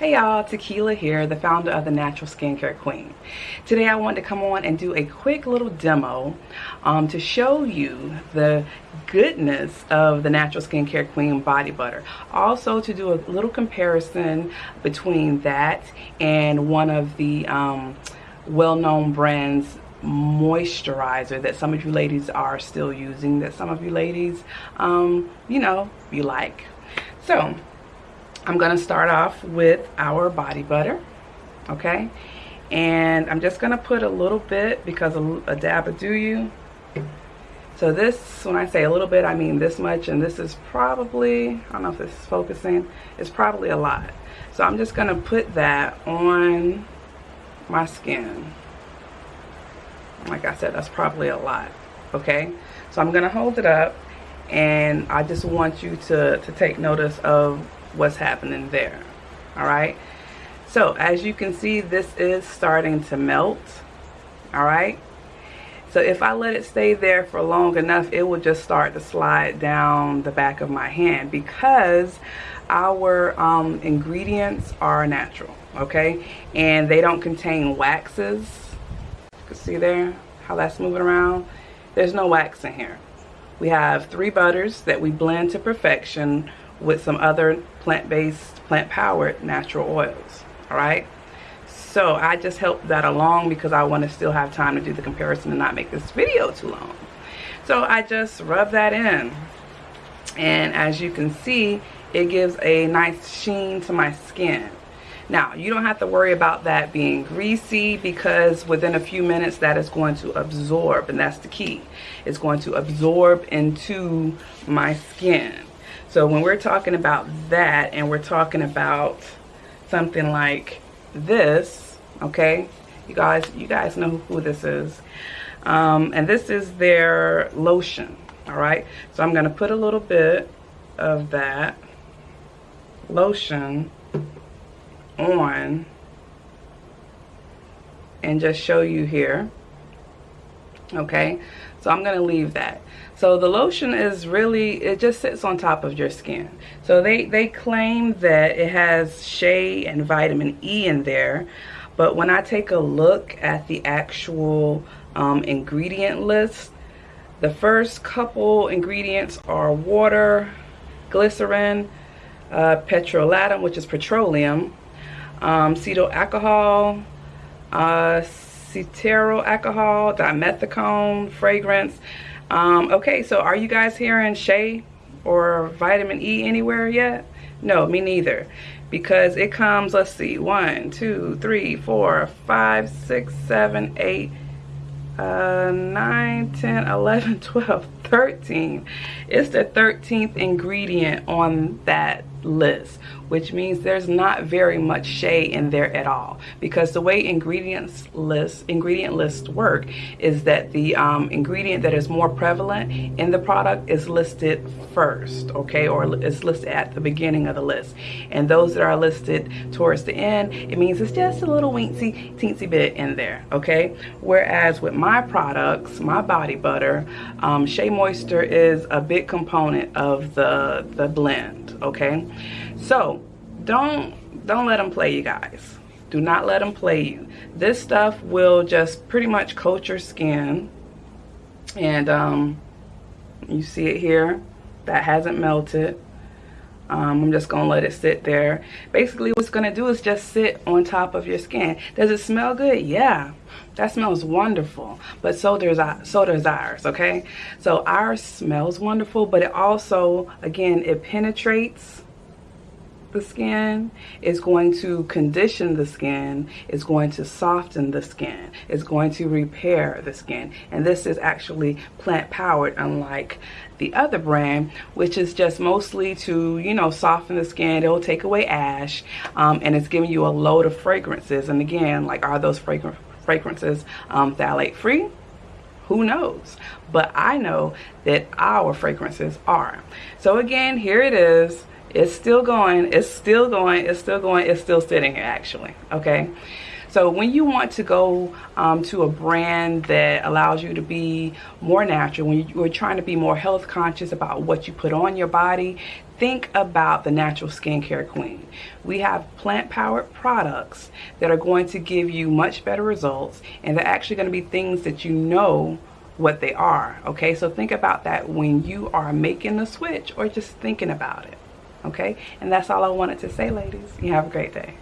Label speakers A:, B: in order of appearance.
A: Hey y'all, Tequila here, the founder of the Natural Skincare Queen. Today I wanted to come on and do a quick little demo um, to show you the goodness of the Natural Skincare Queen body butter. Also to do a little comparison between that and one of the um, well-known brands moisturizer that some of you ladies are still using that some of you ladies um, you know you like so I'm going to start off with our body butter, okay? And I'm just going to put a little bit because a, a dab will do you. So this, when I say a little bit, I mean this much, and this is probably, I don't know if this is focusing, it's probably a lot. So I'm just going to put that on my skin. Like I said, that's probably a lot, okay? So I'm going to hold it up, and I just want you to, to take notice of what's happening there all right? So as you can see this is starting to melt all right? So if I let it stay there for long enough it will just start to slide down the back of my hand because our um, ingredients are natural okay? And they don't contain waxes. You can see there how that's moving around? There's no wax in here. We have three butters that we blend to perfection with some other plant-based, plant-powered natural oils, all right? So I just helped that along because I want to still have time to do the comparison and not make this video too long. So I just rub that in. And as you can see, it gives a nice sheen to my skin. Now, you don't have to worry about that being greasy because within a few minutes that is going to absorb and that's the key. It's going to absorb into my skin. So when we're talking about that and we're talking about something like this, okay, you guys, you guys know who this is. Um, and this is their lotion, all right? So I'm gonna put a little bit of that lotion on and just show you here, okay? So I'm gonna leave that. So the lotion is really, it just sits on top of your skin. So they, they claim that it has shea and vitamin E in there. But when I take a look at the actual um, ingredient list, the first couple ingredients are water, glycerin, uh, petrolatum, which is petroleum, um, cetyl alcohol, uh, cetearyl alcohol, dimethicone, fragrance, um, okay, so are you guys hearing shea or vitamin E anywhere yet? No, me neither. Because it comes, let's see, one, two, three, four, five, six, seven, eight, uh, 9, 10, 11, 12, 13. It's the 13th ingredient on that list which means there's not very much shea in there at all. Because the way ingredients list ingredient lists work is that the um, ingredient that is more prevalent in the product is listed first okay? Or is listed at the beginning of the list. And those that are listed towards the end it means it's just a little weensy teensy bit in there okay? Whereas with my products my body butter um, shea moisture is a big component of the the blend okay so don't don't let them play you guys. Do not let them play you. This stuff will just pretty much coat your skin. And um, you see it here. That hasn't melted. Um, I'm just going to let it sit there. Basically, what's going to do is just sit on top of your skin. Does it smell good? Yeah. That smells wonderful. But so does, so does ours, okay? So ours smells wonderful, but it also, again, it penetrates the skin, it's going to condition the skin, it's going to soften the skin, it's going to repair the skin. And this is actually plant powered, unlike the other brand, which is just mostly to, you know, soften the skin. It'll take away ash, um, and it's giving you a load of fragrances. And again, like, are those fragrant fragrances um, phthalate free? Who knows? But I know that our fragrances are. So again, here it is it's still going. It's still going. It's still going. It's still sitting here actually. Okay. So when you want to go um, to a brand that allows you to be more natural, when you're trying to be more health conscious about what you put on your body, think about the natural skincare queen. We have plant powered products that are going to give you much better results and they're actually going to be things that you know what they are. Okay, so think about that when you are making the switch or just thinking about it. Okay, and that's all I wanted to say, ladies. You have a great day.